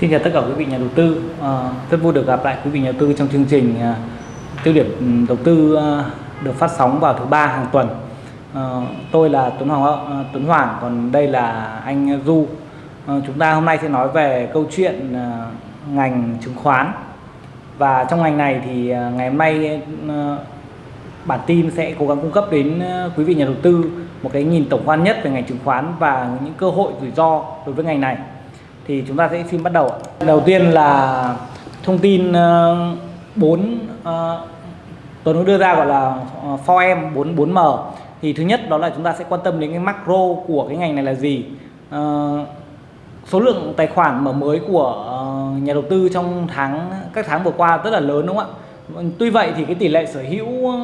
Xin chào tất cả quý vị nhà đầu tư. À, rất vui được gặp lại quý vị nhà đầu tư trong chương trình à, tiêu điểm ừ, đầu tư à, được phát sóng vào thứ ba hàng tuần. À, tôi là Tuấn Hoàng à, Tuấn Hoàng, còn đây là anh Du. À, chúng ta hôm nay sẽ nói về câu chuyện à, ngành chứng khoán. Và trong ngành này thì à, ngày hôm nay à, bản tin sẽ cố gắng cung cấp đến à, quý vị nhà đầu tư một cái nhìn tổng quan nhất về ngành chứng khoán và những cơ hội rủi ro đối với ngành này thì chúng ta sẽ xin bắt đầu đầu tiên là thông tin ờ, bốn uh, Tuấn đưa ra gọi là ờ, 4M, 44M thì thứ nhất đó là chúng ta sẽ quan tâm đến cái macro của cái ngành này là gì. Uh, số lượng tài khoản mở mới của uh, nhà đầu tư trong tháng các tháng vừa qua rất là lớn đúng không ạ? Tuy vậy thì cái tỷ lệ sở hữu uh,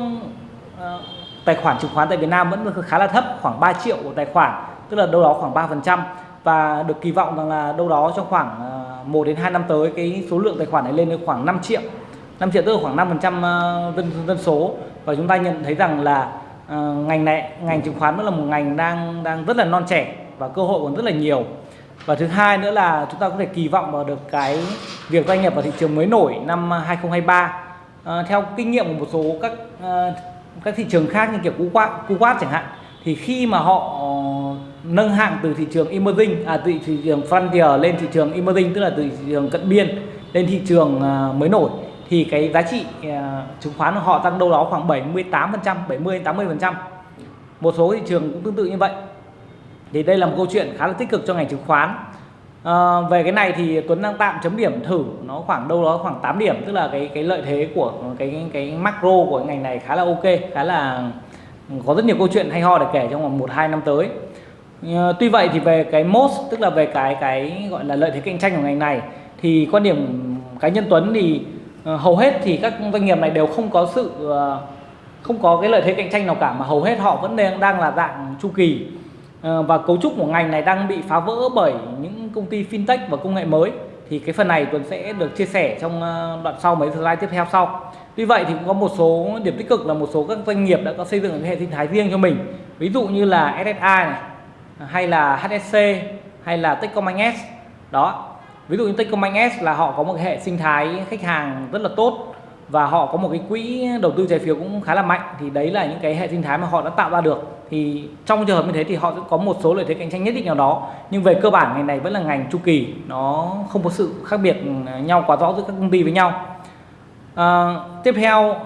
tài khoản chứng khoán tại Việt Nam vẫn khá là thấp khoảng 3 triệu của tài khoản tức là đâu đó khoảng 3 phần trăm và được kỳ vọng rằng là đâu đó trong khoảng ờ, 1 đến 2 năm tới cái số lượng tài khoản này lên đến khoảng 5 triệu. 5 triệu tức là khoảng 5% trăm ờ, dân dân số. Và chúng ta nhận thấy rằng là uh, ngành này ngành chứng khoán vẫn là một ngành đang đang rất là non trẻ và cơ hội còn rất là nhiều. Và thứ hai nữa là chúng ta có thể kỳ vọng vào được cái việc doanh nghiệp vào thị trường mới nổi năm 2023 uh, theo kinh nghiệm của một số các uh, các thị trường khác như kiểu Kuwait, Kuwait chẳng hạn thì khi mà họ ờ, nâng hạng từ thị trường emerging à từ thị trường frontier lên thị trường emerging tức là từ thị trường cận biên lên thị trường ờ, mới nổi thì cái giá trị ờ, chứng khoán của họ tăng đâu đó khoảng 78 phần trăm 70 80 phần trăm. Một số thị trường cũng tương tự như vậy. Thì đây là một câu chuyện khá là tích cực cho ngành chứng khoán. À, về cái này thì Tuấn đang tạm chấm điểm thử nó khoảng đâu đó khoảng 8 điểm tức là cái cái lợi thế của cái cái macro của ngành này khá là ok khá là có rất nhiều câu chuyện hay ho để kể trong vòng một, hai năm tới. Ờ, tuy vậy thì về cái most tức là về cái cái gọi là lợi thế cạnh tranh của ngành này, thì quan điểm cá nhân Tuấn thì ờ, hầu hết thì các doanh nghiệp này đều không có sự ờ, không có cái lợi thế cạnh tranh nào cả, mà hầu hết họ vẫn đang đang là dạng chu kỳ. Và cấu trúc của ngành này đang bị phá vỡ bởi những công ty fintech và công nghệ mới. Thì cái phần này Tuấn sẽ được chia sẻ trong đoạn sau, mấy slide tiếp theo sau. Tuy vậy thì cũng có một số điểm tích cực là một số các doanh nghiệp đã có xây dựng cái hệ sinh thái riêng cho mình. Ví dụ như là SSI này, hay là HSC hay là Techcombank S. Đó. Ví dụ như Techcombank S là họ có một hệ sinh thái khách hàng rất là tốt và họ có một cái quỹ đầu tư trái phiếu cũng khá là mạnh. Thì đấy là những cái hệ sinh thái mà họ đã tạo ra được. Thì trong trường hợp như thế thì họ sẽ có một số lợi thế cạnh tranh nhất định nào đó. Nhưng về cơ bản ngành này vẫn là ngành chu kỳ, nó không có sự khác biệt nhau quá rõ giữa các công ty với nhau à, tiếp theo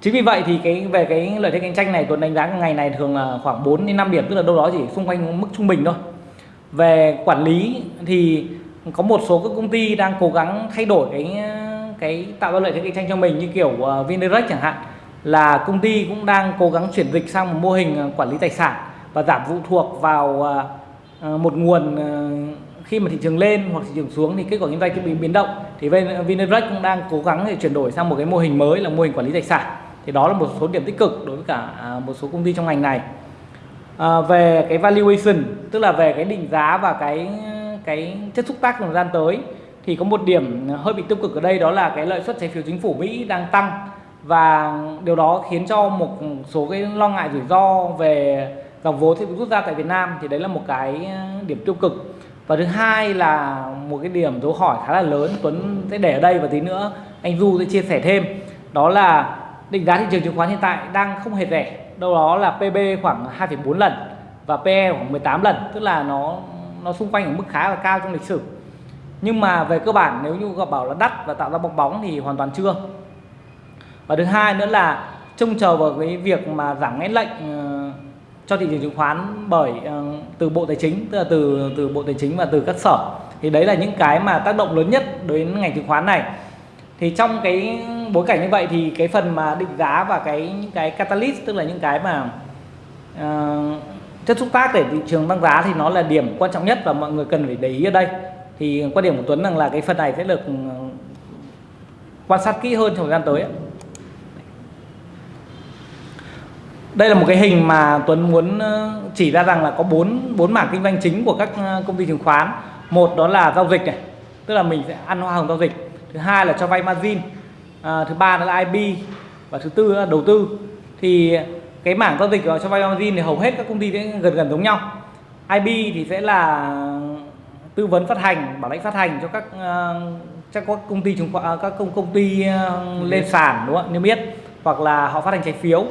chính vì vậy thì cái về cái lợi thế cạnh tranh này tuấn đánh giá ngày này thường là khoảng 4 đến 5 điểm tức là đâu đó chỉ xung quanh mức trung bình thôi. Về quản lý thì có một số các công ty đang cố gắng thay đổi cái cái tạo ra lợi thế cạnh tranh cho mình như kiểu uh, Vindirect chẳng hạn là công ty cũng đang cố gắng chuyển dịch sang một mô hình ờ, quản lý tài sản và giảm phụ thuộc vào uh, một nguồn uh, khi mà thị trường lên hoặc thị trường xuống thì kết quả kinh doanh bị biến động. Thì Vindirect cũng đang cố gắng để chuyển đổi sang một cái mô hình mới là mô hình quản lý tài sản. Thì đó là một số điểm tích cực đối với cả à, một số công ty trong ngành này. À, về cái valuation tức là về cái định giá và cái cái chất xúc tác trong thời gian tới thì có một điểm hơi bị tiêu cực ở đây đó là cái lợi suất trái phiếu chính phủ Mỹ đang tăng. Và điều đó khiến cho một số cái lo ngại rủi ro về dòng vốn sẽ bị rút ra tại Việt Nam. Thì đấy là một cái à, điểm tiêu cực và thứ hai là một cái điểm dấu hỏi khá là lớn Tuấn sẽ để ở đây và tí nữa anh Du sẽ chia sẻ thêm. Đó là định giá thị trường chứng khoán hiện tại đang không hề rẻ đâu đó là PB khoảng 2,4 lần và PE khoảng 18 lần tức là nó nó xung quanh ở mức khá là cao trong lịch sử. Nhưng mà về cơ bản nếu như gặp bảo là đắt và tạo ra bong bóng thì hoàn toàn chưa. Và thứ hai nữa là trông chờ vào cái việc mà giảm ngãn lệnh ờ, cho thị trường chứng khoán bởi ờ, từ bộ tài chính tức là từ từ bộ tài chính và từ các sở. Thì đấy là những cái mà tác động lớn nhất đến ngành chứng khoán này. Thì trong cái bối cảnh như vậy thì cái phần mà định giá và cái những cái catalyst tức là những cái mà uh, chất xúc tác để thị trường tăng giá thì nó là điểm quan trọng nhất và mọi người cần phải để ý ở đây. Thì quan điểm của Tuấn rằng là cái phần này sẽ được ừ, quan sát kỹ hơn trong thời gian tới đây là một cái hình mà Tuấn muốn ờ, chỉ ra rằng là có bốn bốn mảng kinh doanh chính của các công ty chứng khoán. Một đó là giao dịch này tức là mình sẽ ăn hoa hồng giao dịch. Thứ hai là cho vay margin. À, thứ ba là IB và thứ tư là đầu tư. Thì cái mảng giao dịch cho vay margin thì hầu hết các công ty sẽ gần gần giống nhau. IB thì sẽ là tư vấn phát hành bảo lãnh phát hành cho các các công ty chứng khoán các công công ty lên sàn đúng không niêm yết. Hoặc là họ phát hành trái phiếu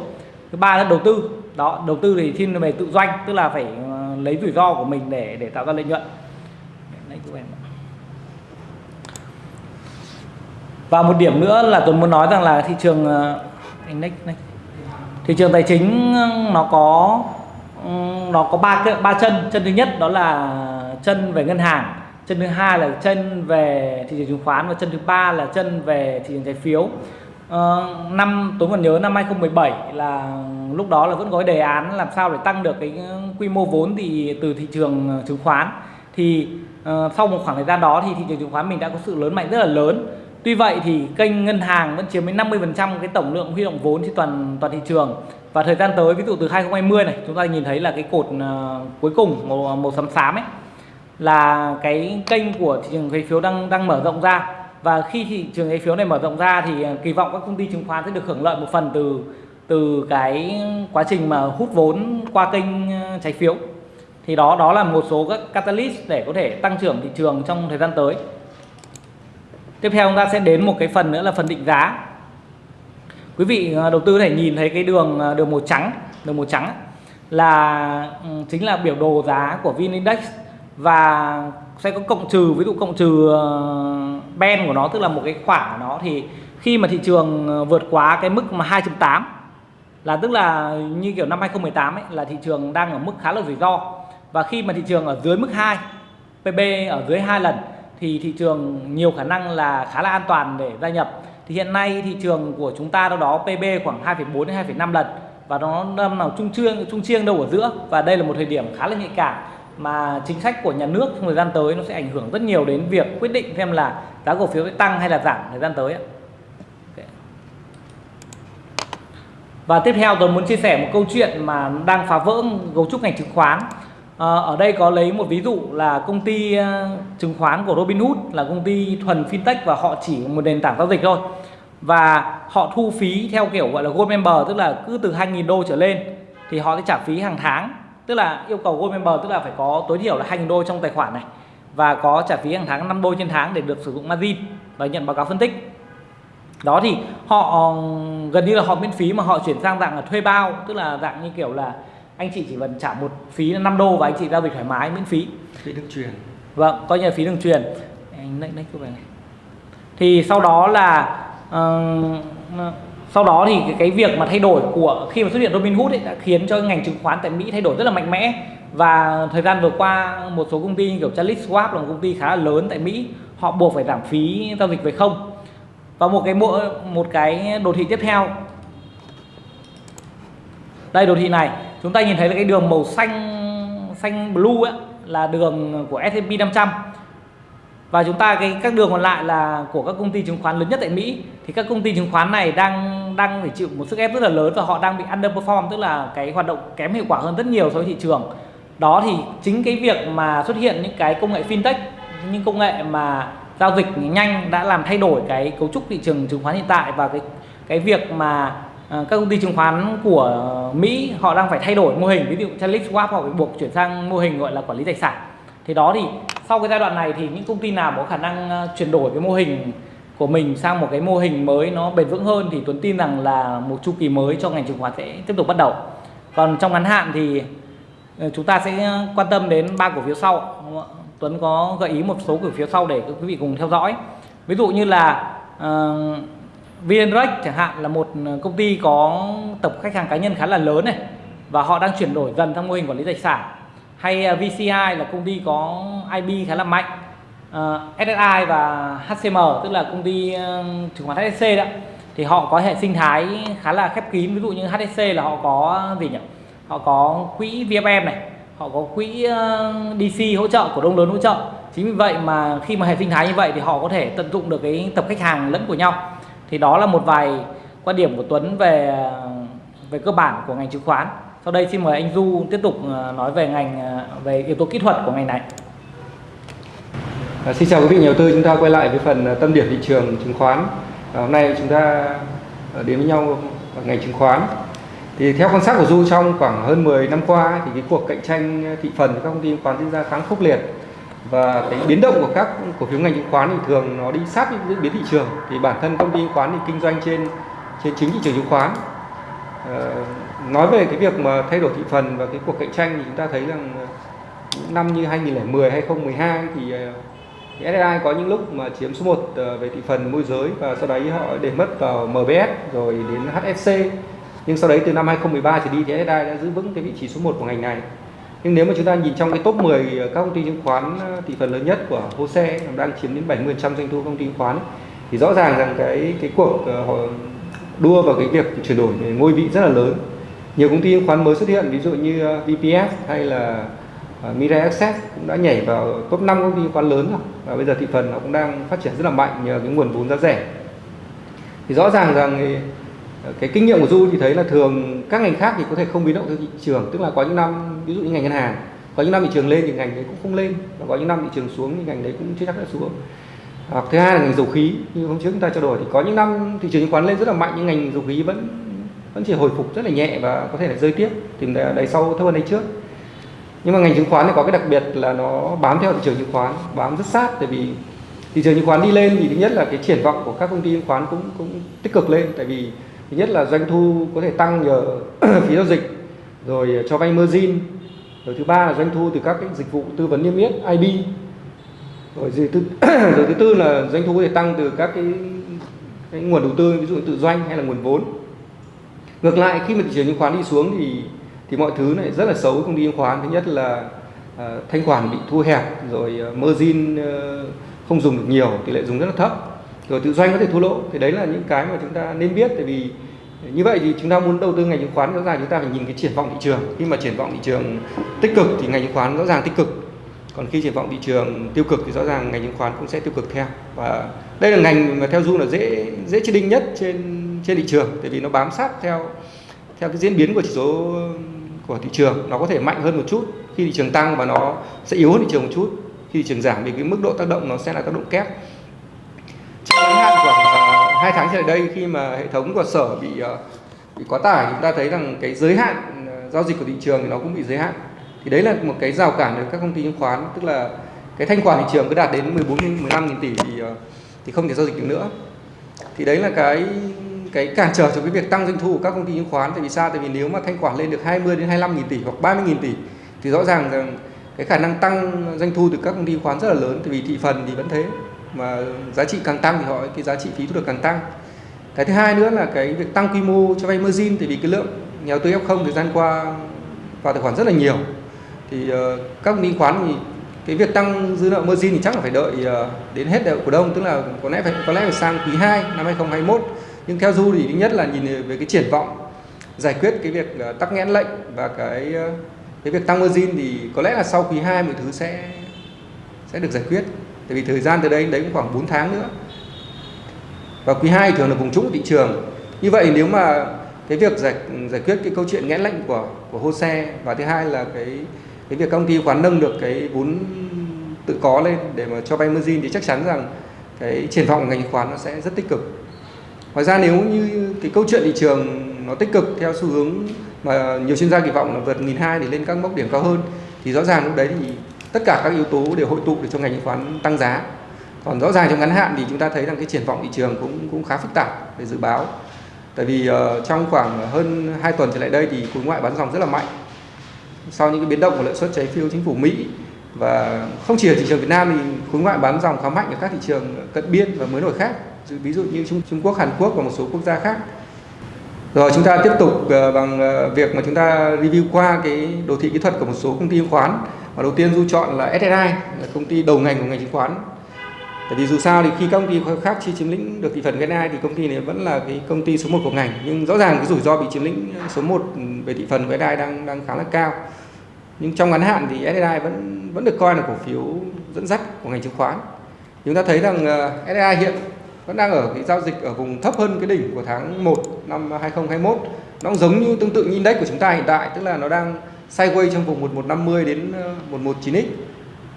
thứ ba là đầu tư. Đó, đầu tư thì thiên về tự doanh, tức là phải ờ, lấy rủi ro của mình để để tạo ra lợi nhuận. Và một điểm nữa là tôi muốn nói rằng là thị trường ờ, index này thị trường tài chính nó có nó có ba cái, ba chân. Chân thứ nhất đó là chân về ngân hàng, chân thứ hai là chân về thị trường chứng khoán và chân thứ ba là chân về thị trường trái phiếu. Uh, năm tôi còn nhớ năm 2017 là lúc đó là vẫn có cái đề án làm sao để tăng được cái ờ, quy mô vốn thì từ thị trường ờ, chứng khoán. Thì uh, sau một khoảng thời gian đó thì thị trường chứng khoán mình đã có sự lớn mạnh rất là lớn. Tuy vậy thì kênh ngân hàng vẫn chiếm đến 50% cái tổng lượng huy động vốn trên toàn toàn thị trường. Và thời gian tới ví dụ từ 2020 này chúng ta nhìn thấy là cái cột uh, cuối cùng màu màu xám xám ấy là cái kênh của thị trường trái phiếu đang đang mở rộng ra và khi thị trường trái phiếu này mở rộng ra thì à, kỳ vọng các công ty chứng khoán sẽ được hưởng lợi một phần từ từ cái quá trình mà hút vốn qua kênh à, trái phiếu. Thì đó đó là một số các catalyst để có thể tăng trưởng thị trường trong thời gian tới. Tiếp theo chúng ta sẽ đến một cái phần nữa là phần định giá. Quý vị à, đầu tư có thể nhìn thấy cái đường đường màu trắng, đường màu trắng là ừ, chính là biểu đồ giá của VN Index và sẽ có cộng trừ ví dụ cộng trừ ờ, ben của nó tức là một cái khoảng của nó thì khi mà thị trường ờ, vượt quá cái mức mà 2.8 là tức là như kiểu năm 2018 ấy là thị trường đang ở mức khá là rủi ro. Và khi mà thị trường ở dưới mức 2 PB ở dưới hai lần thì thị trường nhiều khả năng là khá là an toàn để gia nhập. Thì hiện nay thị trường của chúng ta đâu đó PB khoảng 2,4 đến 2,5 lần và nó nằm nào trung chiêng trung chiêng đâu ở giữa và đây là một thời điểm khá là nhạy cảm mà chính sách của nhà nước trong thời gian tới nó sẽ ảnh hưởng rất nhiều đến việc quyết định xem là giá cổ phiếu sẽ tăng hay là giảm thời gian tới Và tiếp theo tôi muốn chia sẻ một câu chuyện mà đang phá vỡ cấu trúc ngành chứng khoán. À, ở đây có lấy một ví dụ là công ty ờ, chứng khoán của Robinhood là công ty thuần fintech và họ chỉ một nền tảng giao dịch thôi. Và họ thu phí theo kiểu gọi là Gold Member tức là cứ từ 2.000 đô trở lên thì họ sẽ trả phí hàng tháng tức là yêu cầu Gold Member tức là phải có tối thiểu là 2.000 đô trong tài khoản này. Và có trả phí hàng tháng 5 đô trên tháng để được sử dụng margin và nhận báo cáo phân tích. Đó thì họ gần như là họ miễn phí mà họ chuyển sang dạng là thuê bao tức là dạng như kiểu là anh chị chỉ cần trả một phí là 5 đô và anh chị giao dịch thoải mái miễn phí. Phí đường truyền vâng coi như là phí đường truyền anh lấy cái này thì sau đó là uh, Vâng. sau đó thì cái, cái việc mà thay đổi của khi mà xuất hiện Robinhood ấy đã khiến cho ngành chứng khoán tại Mỹ thay đổi rất là mạnh mẽ. Và thời gian vừa qua một số công ty như kiểu Charles Schwab là một công ty khá là lớn tại Mỹ họ buộc phải giảm phí giao dịch về không. Và một cái bộ một cái đồ thị tiếp theo. Đây đồ thị này. Chúng ta nhìn thấy là cái đường màu xanh xanh blue ấy, là đường của S&P 500 và chúng ta, cái, các đường còn lại là của các công ty chứng khoán lớn nhất tại Mỹ. Thì các công ty chứng khoán này đang đang phải chịu một sức ép rất là lớn và họ đang bị underperform, tức là cái hoạt động kém hiệu quả hơn rất nhiều so với thị trường. Đó thì chính cái việc mà xuất hiện những cái công nghệ fintech, những công nghệ mà giao dịch nhanh đã làm thay đổi cái cấu trúc thị trường chứng khoán hiện tại và cái cái việc mà ờ, các công ty chứng khoán của Mỹ họ đang phải thay đổi mô hình. Ví dụ Charles Schwab họ bị buộc chuyển sang mô hình gọi là quản lý tài sản. Thì đó thì sau cái giai đoạn này thì những công ty nào có khả năng ờ, chuyển đổi cái mô hình của mình sang một cái mô hình mới nó bền vững hơn thì Tuấn tin rằng là một chu kỳ mới cho ngành chứng khoán sẽ tiếp tục bắt đầu. Còn trong ngắn hạn thì ờ, chúng ta sẽ ờ, quan tâm đến ba cổ phiếu sau Tuấn có gợi ý một số cổ phiếu sau để quý vị cùng theo dõi. Ví dụ như là uh, VNREX chẳng hạn là một công ty có tập khách hàng cá nhân khá là lớn này và họ đang chuyển đổi dần sang mô hình quản lý tài sản hay à, VCI là công ty có IB khá là mạnh. À, uh, SSI và HCM tức là công ty uh, chứng khoán HSC đó thì họ có hệ sinh thái khá là khép kín. Ví dụ như HSC là họ có ờ, gì nhỉ? Họ có quỹ VFM này họ có quỹ ờ, uh, DC hỗ trợ cổ đông lớn hỗ trợ. Chính vì vậy mà khi mà hệ sinh thái như vậy thì họ có thể tận dụng được cái tập khách hàng lẫn của nhau. Thì đó là một vài quan điểm của Tuấn về về cơ bản của ngành chứng khoán sau đây xin mời anh Du tiếp tục ờ, nói về ngành ờ, về yếu tố kỹ thuật của ngành này. À, xin chào quý vị nhà đầu tư. Chúng ta quay lại với phần ờ, tâm điểm thị trường chứng khoán. À, hôm nay chúng ta đến với nhau ở ngành chứng khoán. Thì theo quan sát của Du trong khoảng hơn 10 năm qua thì cái cuộc cạnh tranh thị phần của các công ty chứng khoán diễn ra khá khốc liệt. Và cái biến động của các cổ phiếu ngành chứng khoán thì thường nó đi sát với diễn biến thị trường. Thì bản thân công ty chứng khoán thì kinh doanh trên trên chính thị trường chứng khoán nói về cái việc mà thay đổi thị phần và cái cuộc cạnh tranh thì chúng ta thấy rằng những năm như 2010 2012 thì ờ, thì SSI có những lúc mà chiếm số 1 ờ, về thị phần môi giới và sau đấy họ để mất vào MBS rồi đến HFC nhưng sau đấy từ năm 2013 trở đi thì SSI đã giữ vững cái vị trí số 1 của ngành này. Nhưng nếu mà chúng ta nhìn trong cái top 10 các công ty chứng khoán thị phần lớn nhất của HOSE đang chiếm đến 70% doanh thu công ty chứng khoán, thì rõ ràng rằng cái cái cuộc họ đua vào cái việc chuyển đổi ngôi vị rất là lớn nhiều công ty chứng khoán mới xuất hiện ví dụ như ờ, VPS hay là ờ, Mirai Access cũng đã nhảy vào top 5 công ty chứng khoán lớn rồi. Và bây giờ thị phần nó cũng đang phát triển rất là mạnh nhờ cái nguồn vốn giá rẻ. Thì rõ ràng rằng cái, ờ, cái kinh nghiệm của Du thì thấy là thường các ngành khác thì có thể không biến động theo thị trường. Tức là có những năm ví dụ như ngành ngân hàng có những năm thị trường lên thì ngành đấy cũng không lên. Và có những năm thị trường xuống thì ngành đấy cũng chưa chắc đã xuống. Hoặc thứ hai là ngành dầu khí như hôm trước chúng ta trao đổi thì có những năm thị trường chứng khoán lên rất là mạnh nhưng ngành dầu khí vẫn vẫn chỉ hồi phục rất là nhẹ và có thể là rơi tiếp tìm đáy sau thấp hơn đáy trước. Nhưng mà ngành chứng khoán thì có cái đặc biệt là nó bám theo thị trường chứng khoán bám rất sát tại vì thị trường chứng khoán đi lên thì thứ nhất là cái triển vọng của các công ty chứng khoán cũng cũng tích cực lên tại vì thứ nhất là doanh thu có thể tăng nhờ phí giao dịch rồi cho vay margin rồi thứ ba là doanh thu từ các cái dịch vụ tư vấn niêm yết IB rồi gì thứ rồi thứ tư là doanh thu có thể tăng từ các cái, cái nguồn đầu tư ví dụ tự doanh hay là nguồn vốn ngược lại khi mà thị trường chứng khoán đi xuống thì thì mọi thứ này rất là xấu công ty chứng khoán. Thứ nhất là uh, thanh khoản bị thu hẹp rồi uh, margin uh, không dùng được nhiều tỷ lệ dùng rất là thấp rồi tự doanh có thể thua lỗ. Thì đấy là những cái mà chúng ta nên biết. Tại vì như vậy thì chúng ta muốn đầu tư ngành chứng khoán rõ ràng chúng ta phải nhìn cái triển vọng thị trường. Khi mà triển vọng thị trường tích cực thì ngành chứng khoán rõ ràng tích cực. Còn khi triển vọng thị trường tiêu cực thì rõ ràng ngành chứng khoán cũng sẽ tiêu cực theo. Và đây là ngành mà theo du là dễ dễ chết định nhất trên trên thị trường, tại vì nó bám sát theo theo cái diễn biến của chỉ số, của thị trường. Nó có thể mạnh hơn một chút khi thị trường tăng và nó sẽ yếu hơn thị trường một chút. Khi thị trường giảm thì cái mức độ tác động nó sẽ là tác động kép. Trong ngắn hạn khoảng à, hai tháng trở lại đây, khi mà hệ thống của sở bị à, bị quá tải, chúng ta thấy rằng cái giới hạn à, giao dịch của thị trường thì nó cũng bị giới hạn. Thì đấy là một cái rào cản với các công ty chứng khoán, tức là cái thanh khoản thị trường cứ đạt đến 14 15 nghìn tỷ thì thì không thể giao dịch được nữa. Thì đấy là cái cái cản trở cho cái việc tăng doanh thu của các công ty chứng khoán. Tại vì sao? Tại vì nếu mà thanh khoản lên được 20 đến 25 nghìn tỷ hoặc 30 nghìn tỷ thì rõ ràng rằng cái khả năng tăng doanh thu từ các công ty chứng khoán rất là lớn. Tại vì thị phần thì vẫn thế mà giá trị càng tăng thì họ cái giá trị phí thu được càng tăng. Cái thứ hai nữa là cái việc tăng quy mô cho vay margin. Tại vì cái lượng nhà đầu tư F0 thời gian qua vào tài khoản rất là nhiều. Thì uh, các công ty chứng khoán thì cái việc tăng dư nợ margin thì chắc là phải đợi uh, đến hết đại cổ đông. Tức là có lẽ phải có lẽ phải sang quý 2 năm 2021 nhưng theo du thì thứ nhất là nhìn về cái triển vọng, giải quyết cái việc ờ, tắc nghẽn lệnh và cái ờ, cái việc tăng margin thì có lẽ là sau quý 2 mọi thứ sẽ sẽ được giải quyết. Tại vì thời gian từ đây, đấy cũng khoảng 4 tháng nữa. Và quý 2 thường là vùng trũng của thị trường. Như vậy nếu mà cái việc giải giải quyết cái câu chuyện nghẽn lệnh của của hô xe và thứ hai là cái cái việc công ty khoán nâng được cái vốn tự có lên để mà cho vay margin thì chắc chắn rằng cái triển vọng ngành khoán nó sẽ rất tích cực ngoài ra nếu như cái câu chuyện thị trường nó tích cực theo xu hướng mà nhiều chuyên gia kỳ vọng là vượt 1.200 để lên các mốc điểm cao hơn thì rõ ràng lúc đấy thì tất cả các yếu tố đều hội tụ để cho ngành chứng khoán tăng giá. Còn rõ ràng trong ngắn hạn thì chúng ta thấy rằng cái triển vọng thị trường cũng cũng khá phức tạp để dự báo. Tại vì uh, trong khoảng hơn 2 tuần trở lại đây thì khối ngoại bán dòng rất là mạnh. Sau những cái biến động của lợi suất trái phiếu chính phủ Mỹ và không chỉ ở thị trường Việt Nam thì khối ngoại bán dòng khá mạnh ở các thị trường cận biên và mới nổi khác ví dụ như Trung, Trung Quốc, Hàn Quốc và một số quốc gia khác rồi chúng ta tiếp tục ờ, bằng ờ, việc mà chúng ta review qua cái đồ thị kỹ thuật của một số công ty chứng khoán và đầu tiên du chọn là SSI là công ty đầu ngành của ngành chứng khoán Tại vì dù sao thì khi các công ty khác chi chiếm lĩnh được thị phần cái này thì công ty này vẫn là cái công ty số 1 của ngành nhưng rõ ràng cái rủi ro bị chiếm lĩnh ờ, số 1 về thị phần của SSI đang đang khá là cao. Nhưng trong ngắn hạn thì SSI vẫn vẫn được coi là cổ phiếu dẫn dắt của ngành chứng khoán. Chúng ta thấy rằng SSI hiện vẫn đang ở cái giao dịch ở vùng thấp hơn cái đỉnh của tháng 1 năm 2021. Nó cũng giống như tương tự như index của chúng ta hiện tại, tức là nó đang sideways trong vùng 1150 đến ờ, 119x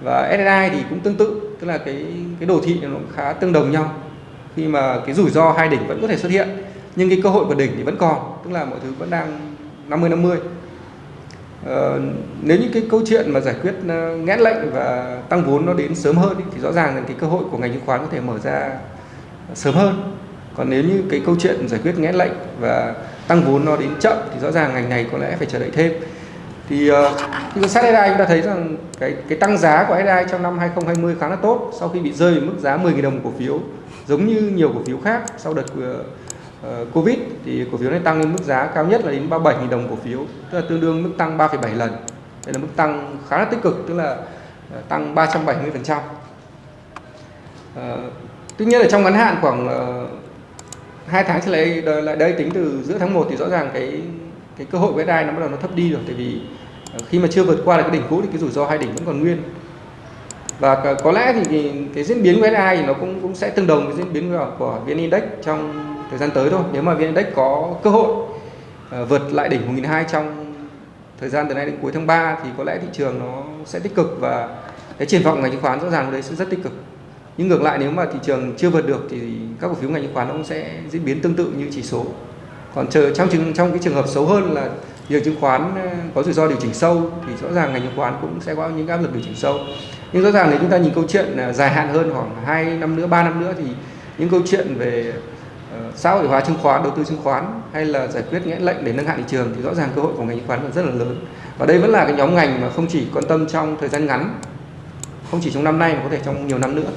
và SSI thì cũng tương tự tức là cái cái đồ thị nó khá tương đồng nhau. Khi mà cái rủi ro hai đỉnh vẫn có thể xuất hiện nhưng cái cơ hội của đỉnh thì vẫn còn tức là mọi thứ vẫn đang 50 50 Ờ, nếu những cái câu chuyện mà giải quyết ờ, ngẽn nghẽn lệnh và tăng vốn nó đến sớm hơn ý, thì rõ ràng là cái cơ hội của ngành chứng khoán có thể mở ra sớm hơn. Còn nếu như cái câu chuyện giải quyết nghẽn lệnh và tăng vốn nó đến chậm thì rõ ràng ngành này có lẽ phải chờ đợi thêm. Thì uh, khi quan sát SDI chúng ta thấy rằng cái cái tăng giá của SDI trong năm 2020 khá là tốt sau khi bị rơi về mức giá 10.000 đồng cổ phiếu giống như nhiều cổ phiếu khác sau đợt uh, Covid thì cổ phiếu này tăng lên mức giá cao nhất là đến 37.000 đồng cổ phiếu tức là tương đương mức tăng 3,7 lần. Đây là mức tăng khá là tích cực tức là uh, tăng 370 phần trăm. Uh, tuy nhiên là trong ngắn hạn khoảng uh, hai tháng trở lại lại đây tính từ giữa tháng 1 thì rõ ràng cái cái cơ hội của đai nó bắt đầu nó thấp đi rồi. Tại vì ờ, khi mà chưa vượt qua được cái đỉnh cũ thì cái rủi ro hai đỉnh vẫn còn nguyên. Và có lẽ thì cái, cái diễn biến của SI thì nó cũng cũng sẽ tương đồng với diễn biến của, của VN Index trong thời gian tới thôi. Nếu mà VN Index có cơ hội uh, vượt lại đỉnh 1.200 trong thời gian từ nay đến cuối tháng 3 thì có lẽ thị trường nó sẽ tích cực và cái triển vọng ngành chứng khoán rõ ràng đấy sẽ rất tích cực nhưng ngược lại nếu mà thị trường chưa vượt được thì các cổ phiếu ngành chứng khoán nó cũng sẽ diễn biến tương tự như chỉ số. Còn chờ trong trường trong cái trường hợp xấu hơn là việc chứng khoán ờ, có rủi ro điều chỉnh sâu thì rõ ràng ngành chứng khoán cũng sẽ có những áp lực điều chỉnh sâu. Nhưng rõ ràng nếu chúng ta nhìn câu chuyện ờ, dài hạn hơn khoảng 2 năm nữa 3 năm nữa thì những câu chuyện về ờ, xã hội hóa chứng khoán, đầu tư chứng khoán hay là giải quyết nghẽn lệnh để nâng hạn thị trường thì rõ ràng cơ hội của ngành chứng khoán vẫn rất là lớn. Và đây vẫn là cái nhóm ngành mà không chỉ quan tâm trong thời gian ngắn, không chỉ trong năm nay mà có thể trong nhiều năm nữa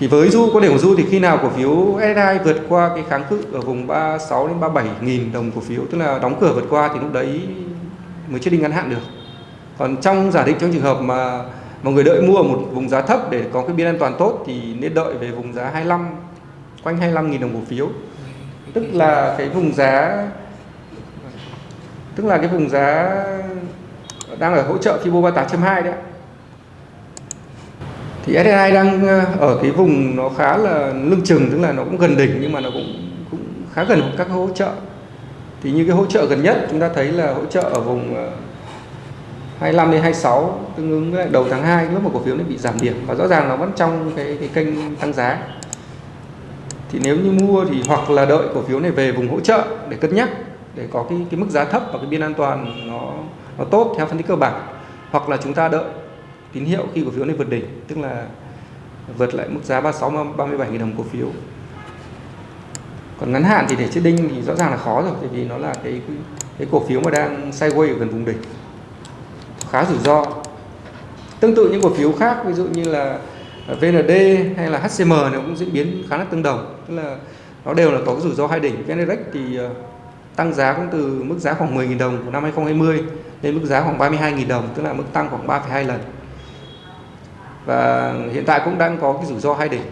thì với du có điểm của du thì khi nào cổ phiếu SSI vượt qua cái kháng cự ở vùng 36 đến 37 nghìn đồng cổ phiếu, tức là đóng cửa vượt qua thì lúc đấy mới chết định ngắn hạn được. Còn trong giả định trong trường hợp mà mọi người đợi mua ở một vùng giá thấp để có cái biên an toàn tốt thì nên đợi về vùng giá 25 quanh 25 nghìn đồng cổ phiếu. Tức là cái vùng giá, tức là cái vùng giá đang ở hỗ trợ Fibo 38.2 đấy thì SSI đang ờ, ở cái vùng nó khá là lưng chừng, tức là nó cũng gần đỉnh nhưng mà nó cũng cũng khá gần các hỗ trợ. Thì như cái hỗ trợ gần nhất chúng ta thấy là hỗ trợ ở vùng ờ, 25 đến 26 tương ứng với đầu tháng 2 lúc mà cổ phiếu nó bị giảm điểm. Và rõ ràng nó vẫn trong cái cái kênh tăng giá. Thì nếu như mua thì hoặc là đợi cổ phiếu này về vùng hỗ trợ để cân nhắc, để có cái cái mức giá thấp và cái biên an toàn nó nó tốt theo phân tích cơ bản. Hoặc là chúng ta đợi tín hiệu khi cổ phiếu này vượt đỉnh tức là vượt lại mức giá 36 37 000 đồng cổ phiếu. Còn ngắn hạn thì để chết đinh thì rõ ràng là khó rồi tại vì nó là cái cái cổ phiếu mà đang sideways ở gần vùng đỉnh. Khá rủi ro. Tương tự những cổ phiếu khác ví dụ như là VND hay là HCM nó cũng diễn biến khá là tương đồng tức là nó đều là có cái rủi ro hai đỉnh. VN thì ờ, tăng giá cũng từ mức giá khoảng 10.000 đồng của năm 2020 lên mức giá khoảng 32.000 đồng tức là mức tăng khoảng 3,2 lần và hiện tại cũng đang có cái rủi ro hai đỉnh.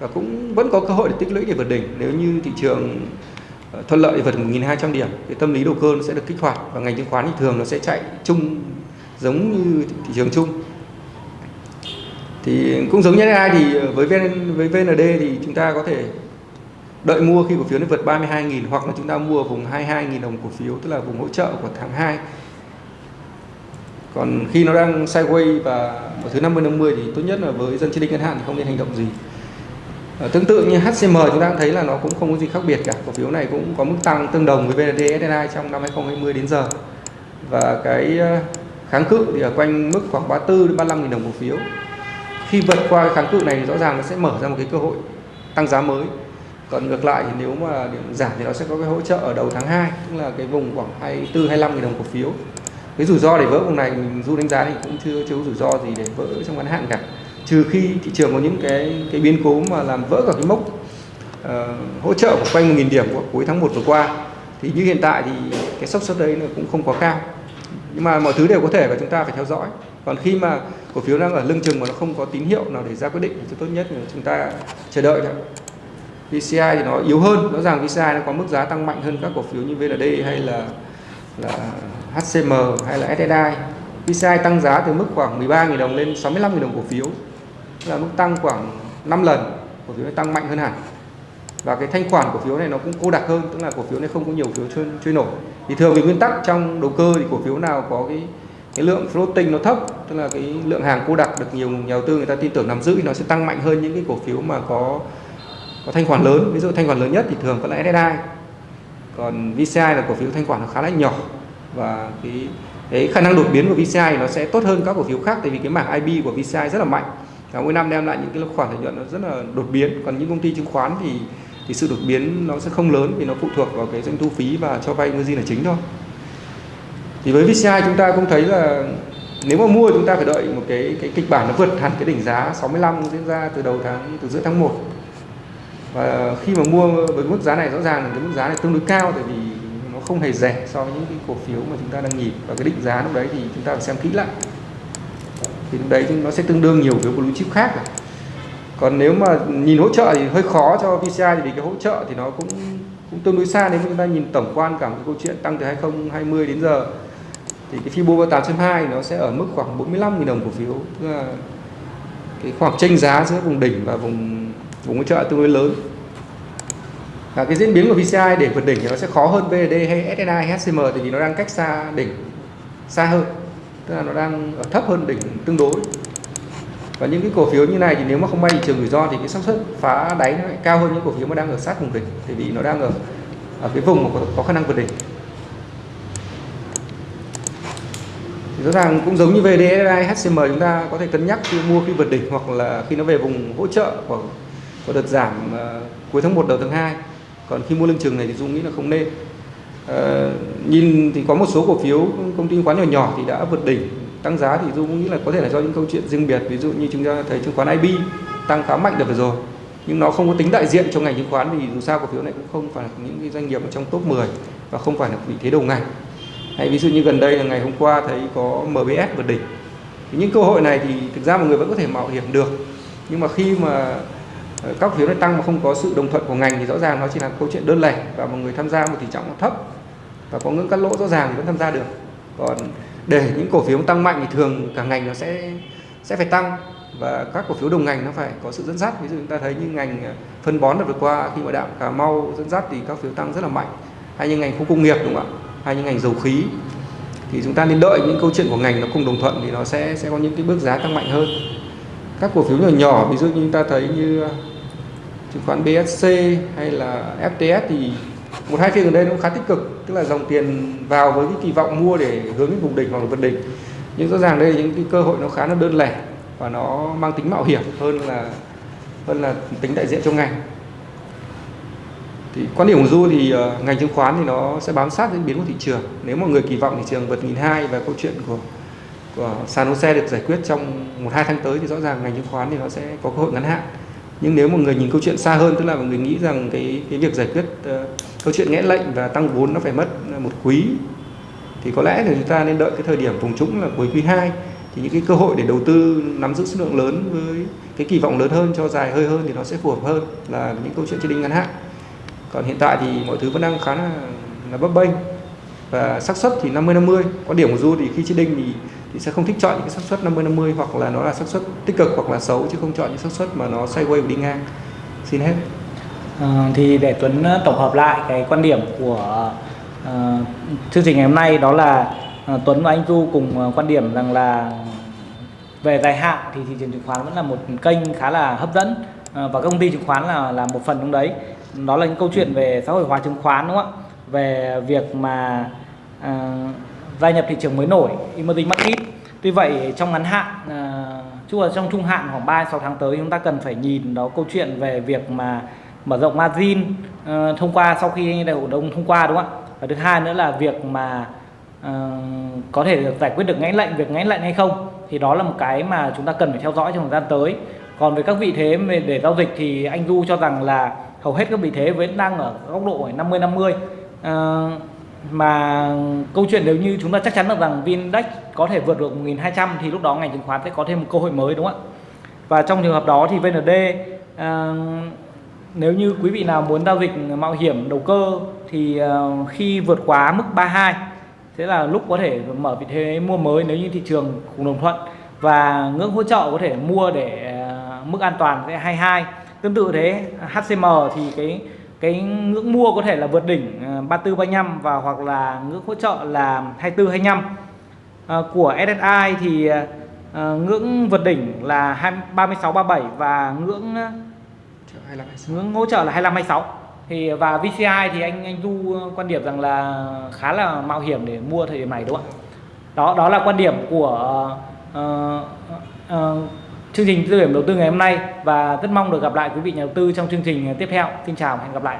Và cũng vẫn có cơ hội để tích lũy để vượt đỉnh. Nếu như thị trường ờ, thuận lợi vượt 1.200 điểm thì tâm lý đầu cơ nó sẽ được kích hoạt và ngành chứng khoán thì thường nó sẽ chạy chung giống như thị trường chung. Thì cũng giống như ai thì ờ, với VN, với VND thì chúng ta có thể đợi mua khi cổ phiếu nó vượt 32.000 hoặc là chúng ta mua vùng 22.000 đồng cổ phiếu tức là vùng hỗ trợ của tháng 2 còn khi nó đang sideways và ở thứ 50 50 thì tốt nhất là với dân chỉ định ngân hạn thì không nên hành động gì. À, tương tự như HCM chúng ta thấy là nó cũng không có gì khác biệt cả. Cổ phiếu này cũng có mức tăng tương đồng với VND SNI trong năm 2020 đến giờ. Và cái ờ, kháng cự thì ở quanh mức khoảng 34 đến 35 000 đồng cổ phiếu. Khi vượt qua kháng cự này thì rõ ràng nó sẽ mở ra một cái cơ hội tăng giá mới. Còn ngược lại thì nếu mà điểm giảm thì nó sẽ có cái hỗ trợ ở đầu tháng 2 tức là cái vùng khoảng 24 25 000 đồng cổ phiếu cái rủi ro để vỡ vùng này mình du đánh giá thì cũng chưa chưa có rủi ro gì để vỡ trong ngắn hạn cả. Trừ khi thị trường có những cái cái biến cố mà làm vỡ cả cái mốc uh, hỗ trợ của quanh 1.000 điểm của cuối tháng 1 vừa qua thì như hiện tại thì cái sốc xuất đấy nó cũng không quá cao. Nhưng mà mọi thứ đều có thể và chúng ta phải theo dõi. Còn khi mà cổ phiếu đang ở lưng chừng mà nó không có tín hiệu nào để ra quyết định thì tốt nhất là chúng ta chờ đợi thôi. VCI thì nó yếu hơn. Rõ ràng VCI nó có mức giá tăng mạnh hơn các cổ phiếu như VND hay là là HCM hay là SSI PCI tăng giá từ mức khoảng 13.000 đồng lên 65.000 đồng cổ phiếu. Tức là mức tăng khoảng 5 lần cổ phiếu này tăng mạnh hơn hẳn. Và cái thanh khoản cổ phiếu này nó cũng cô đặc hơn tức là cổ phiếu này không có nhiều phiếu trôi, trôi nổi. Thì thường về nguyên tắc trong đầu cơ thì cổ phiếu nào có cái cái lượng floating nó thấp tức là cái lượng hàng cô đặc được nhiều nhà đầu tư người ta tin tưởng nắm giữ thì nó sẽ tăng mạnh hơn những cái cổ phiếu mà có có thanh khoản lớn. Ví dụ thanh khoản lớn nhất thì thường vẫn là SSI còn VCI là cổ phiếu thanh khoản nó khá là nhỏ và cái cái khả năng đột biến của VCI nó sẽ tốt hơn các cổ phiếu khác, tại vì cái mảng IB của VCI rất là mạnh. Và mỗi năm đem lại những cái khoản lợi nhuận nó rất là đột biến. Còn những công ty chứng khoán thì thì sự đột biến nó sẽ không lớn vì nó phụ thuộc vào cái doanh thu phí và cho vay margin là chính thôi. Thì với VCI chúng ta cũng thấy là nếu mà mua chúng ta phải đợi một cái cái kịch bản nó vượt hẳn cái đỉnh giá 65 diễn ra từ đầu tháng, từ giữa tháng 1 và khi mà mua với mức giá này rõ ràng là cái mức giá này tương đối cao, tại vì không hề rẻ so với những cái cổ phiếu mà chúng ta đang nhìn. Và cái định giá lúc đấy thì chúng ta phải xem kỹ lại. Thì lúc đấy nó sẽ tương đương nhiều với blue chip khác rồi. còn nếu mà nhìn hỗ trợ thì hơi khó cho VCI vì cái hỗ trợ thì nó cũng cũng tương đối xa. Nếu chúng ta nhìn tổng quan cả một cái câu chuyện tăng từ 2020 đến giờ, thì cái Fibo 8.2 nó sẽ ở mức khoảng 45.000 đồng cổ phiếu. Tức là cái khoảng chênh giá giữa vùng đỉnh và vùng vùng hỗ trợ tương đối lớn là cái diễn biến của VCI để vượt đỉnh thì nó sẽ khó hơn VD hay SNI hay HCM tại vì nó đang cách xa đỉnh xa hơn. Tức là nó đang ở thấp hơn đỉnh tương đối. Và những cái cổ phiếu như này thì nếu mà không may thị trường rủi ro thì cái xác suất phá đáy nó lại cao hơn những cổ phiếu mà đang ở sát vùng đỉnh tại vì nó đang ở ở cái vùng mà có, có khả năng vượt đỉnh. Thì rõ ràng cũng giống như VDSI, HCM chúng ta có thể cân nhắc khi mua khi vượt đỉnh hoặc là khi nó về vùng hỗ trợ của, của đợt giảm uh, cuối tháng 1 đầu tháng 2 còn khi mua lưng chừng này thì Dung nghĩ là không nên. À, nhìn thì có một số cổ phiếu công ty khoán nhỏ nhỏ thì đã vượt đỉnh. Tăng giá thì Dung nghĩ là có thể là do những câu chuyện riêng biệt. Ví dụ như chúng ta thấy chứng khoán IB tăng khá mạnh được vừa rồi nhưng nó không có tính đại diện trong ngành chứng khoán vì dù sao cổ phiếu này cũng không phải là những cái doanh nghiệp ở trong top 10 và không phải là vị thế đầu ngành. Hay ví dụ như gần đây là ngày hôm qua thấy có MBS vượt đỉnh. Thì những cơ hội này thì thực ra mọi người vẫn có thể mạo hiểm được. Nhưng mà khi mà các phiếu này tăng mà không có sự đồng thuận của ngành thì rõ ràng nó chỉ là câu chuyện đơn lẻ và mọi người tham gia một tỷ trọng nó thấp. Và có ngưỡng cắt lỗ rõ ràng thì vẫn tham gia được. Còn để những cổ phiếu tăng mạnh thì thường cả ngành nó sẽ sẽ phải tăng. Và các cổ phiếu đồng ngành nó phải có sự dẫn dắt. Ví dụ chúng ta thấy như ngành à, phân bón đợt vừa qua, khi mà đạm cà mau dẫn dắt thì các phiếu tăng rất là mạnh. Hay như ngành khu công nghiệp, đúng không ạ? Hay như ngành dầu khí. Thì chúng ta nên đợi những câu chuyện của ngành nó cùng đồng thuận thì nó sẽ sẽ có những cái bước giá tăng mạnh hơn. Các cổ phiếu nhỏ nhỏ, ví dụ như chúng ta thấy như chứng khoán BSC hay là FTS thì một hai phiên gần đây nó cũng khá tích cực tức là dòng tiền vào với cái kỳ vọng mua để hướng đến vùng đỉnh hoặc là vượt đỉnh. Nhưng rõ ràng đây là những cái cơ hội nó khá là đơn lẻ và nó mang tính mạo hiểm hơn là hơn là tính đại diện trong ngành. Thì quan điểm của du thì uh, ngành chứng khoán thì nó sẽ bám sát diễn biến của thị trường. Nếu mà người kỳ vọng thị trường vượt nghìn hai và câu chuyện của của sàn hô xe được giải quyết trong một hai tháng tới thì rõ ràng ngành chứng khoán thì nó sẽ có cơ hội ngắn hạn nhưng nếu mà người nhìn câu chuyện xa hơn tức là mọi người nghĩ rằng cái cái việc giải quyết uh, câu chuyện nghẽn lệnh và tăng vốn nó phải mất ờ, một quý thì có lẽ là chúng ta nên đợi cái thời điểm vùng trũng là cuối quý 2 thì những cái cơ hội để đầu tư nắm giữ số lượng lớn với cái kỳ vọng lớn hơn cho dài hơi hơn thì nó sẽ phù hợp hơn là những câu chuyện trên đỉnh ngắn hạn. Còn hiện tại thì mọi thứ vẫn đang khá là, là bấp bênh và xác suất thì 50 50 quan điểm của du thì khi trading thì thì sẽ không thích chọn những cái xác suất 50 50 hoặc là nó là xác suất tích cực hoặc là xấu chứ không chọn những xác suất mà nó sideways và đi ngang. Xin hết. À, thì để Tuấn ờ, tổng hợp lại cái quan điểm của uh, chương trình ngày hôm nay đó là uh, Tuấn và anh Du cùng uh, quan điểm rằng là về dài hạn thì thị trường chứng khoán vẫn là một kênh khá là hấp dẫn uh, và các công ty chứng khoán là là một phần trong đấy. Đó là những câu chuyện về xã hội hóa chứng khoán đúng không ạ? Về việc mà uh, gia nhập thị trường mới nổi emerging market. Tuy vậy trong ngắn hạn à, chứ là trong trung hạn khoảng 3 6 tháng tới chúng ta cần phải nhìn đó câu chuyện về việc mà mở rộng margin uh, thông qua sau khi đại hội đồng thông qua đúng không ạ? Và thứ hai nữa là việc mà uh, có thể được giải quyết được ngãn lệnh việc ngãn lệnh hay không thì đó là một cái mà chúng ta cần phải theo dõi trong thời gian tới. Còn về các vị thế để giao dịch thì anh Du cho rằng là hầu hết các vị thế vẫn đang ở góc độ 50 50 à, mà câu chuyện nếu như chúng ta chắc chắn được rằng Vindex có thể vượt được 1200 thì lúc đó ngành chứng khoán sẽ có thêm một cơ hội mới đúng không ạ? Và trong trường hợp đó thì VND à, ờ, nếu như quý vị nào muốn giao dịch mạo hiểm đầu cơ thì uh, khi vượt quá mức 32 sẽ là lúc có thể mở vị thế mua mới nếu như thị trường cùng đồng thuận. Và ngưỡng hỗ trợ có thể mua để uh, mức an toàn sẽ 22 tương tự thế HCM thì cái cái ngưỡng mua có thể là vượt đỉnh 34 ờ, 35 và hoặc là ngưỡng hỗ trợ là 24 25 à, của SSI thì à, ngưỡng vượt đỉnh là 2, 36 37 và ngưỡng ngưỡng hỗ trợ là 25 26 thì và VCI thì anh anh Du quan điểm rằng là khá là mạo hiểm để mua thời điểm này đúng không ạ? Đó đó là quan điểm của uh, uh, chương trình tư điểm đầu tư ngày hôm nay và rất mong được gặp lại quý vị nhà đầu tư trong chương trình tiếp theo. Xin chào và hẹn gặp lại.